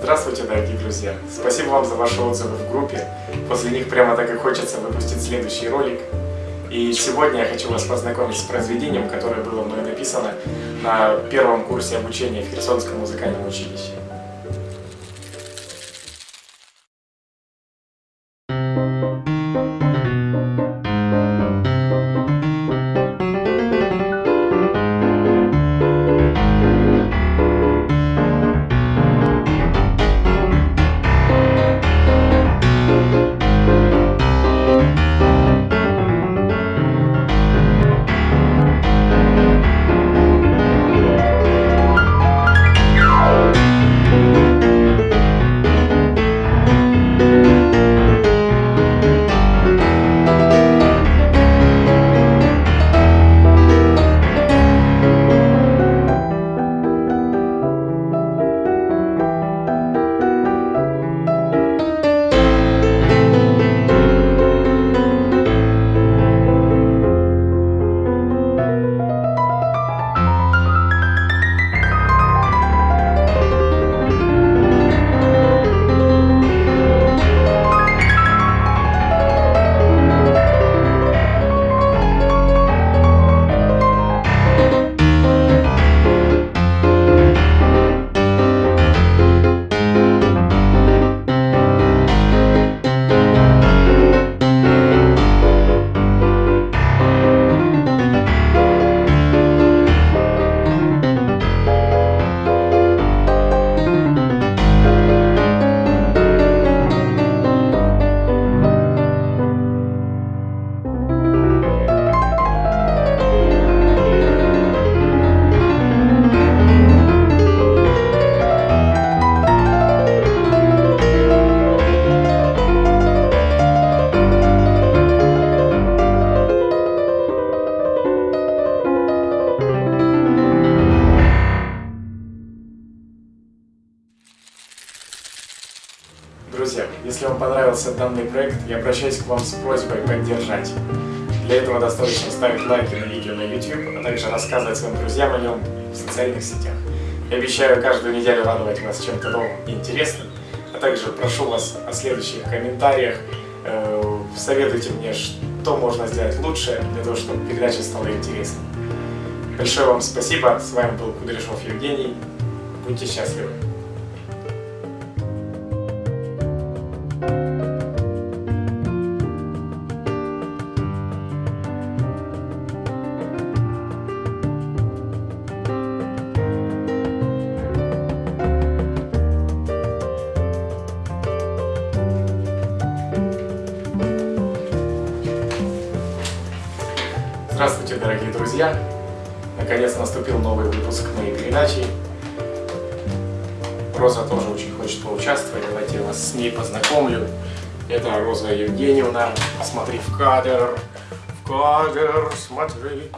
Здравствуйте, дорогие друзья! Спасибо вам за ваши отзывы в группе. После них прямо так и хочется выпустить следующий ролик. И сегодня я хочу вас познакомить с произведением, которое было мной написано на первом курсе обучения в Херсонском музыкальном училище. Друзья, если вам понравился данный проект, я обращаюсь к вам с просьбой поддержать. Для этого достаточно ставить лайки на видео на YouTube, а также рассказывать своим друзьям о нем в социальных сетях. Я обещаю каждую неделю радовать вас чем-то новым и интересным, а также прошу вас о следующих комментариях, э, советуйте мне, что можно сделать лучше для того, чтобы передача стала интересной. Большое вам спасибо, с вами был Кудряшов Евгений, будьте счастливы! Здравствуйте, дорогие друзья! Наконец наступил новый выпуск моей передачи. Роза тоже очень хочет поучаствовать, давайте я вас с ней познакомлю. Это Роза Евгеньевна. Посмотри в кадр, в кадр, смотри.